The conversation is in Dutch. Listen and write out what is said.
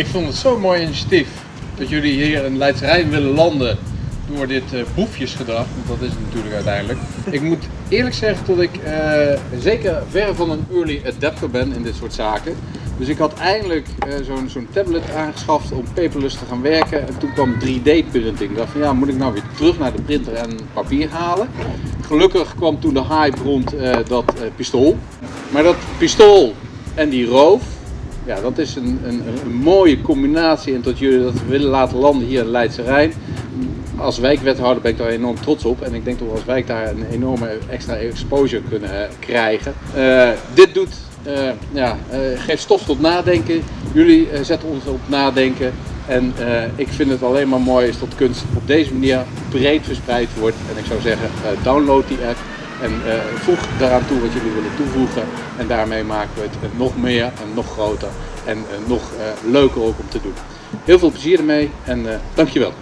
Ik vond het zo'n mooi initiatief dat jullie hier in Leidse Rijn willen landen door dit uh, boefjesgedrag, want dat is het natuurlijk uiteindelijk. Ik moet eerlijk zeggen dat ik uh, zeker ver van een early adapter ben in dit soort zaken. Dus ik had eindelijk uh, zo'n tablet aangeschaft om paperless te gaan werken. En toen kwam 3D-printing. Ik dacht van ja, moet ik nou weer terug naar de printer en papier halen? Gelukkig kwam toen de hype rond dat pistool. Maar dat pistool en die roof, ja, dat is een, een, een, mooie combinatie en tot jullie dat willen laten landen hier in Leidse Rijn. Als wijkwethouder ben ik daar enorm trots op en ik denk dat we als wijk daar een enorme extra exposure kunnen krijgen. Uh, dit doet, uh, ja, geeft stof tot nadenken. Jullie zetten ons op nadenken. En ik vind het alleen maar mooi is dat kunst op deze manier breed verspreid wordt. En ik zou zeggen, download die app. En uh, voeg daaraan toe wat jullie willen toevoegen. En daarmee maken we het nog meer en nog groter en uh, nog leuker ook om te doen. Heel veel plezier ermee en dankjewel.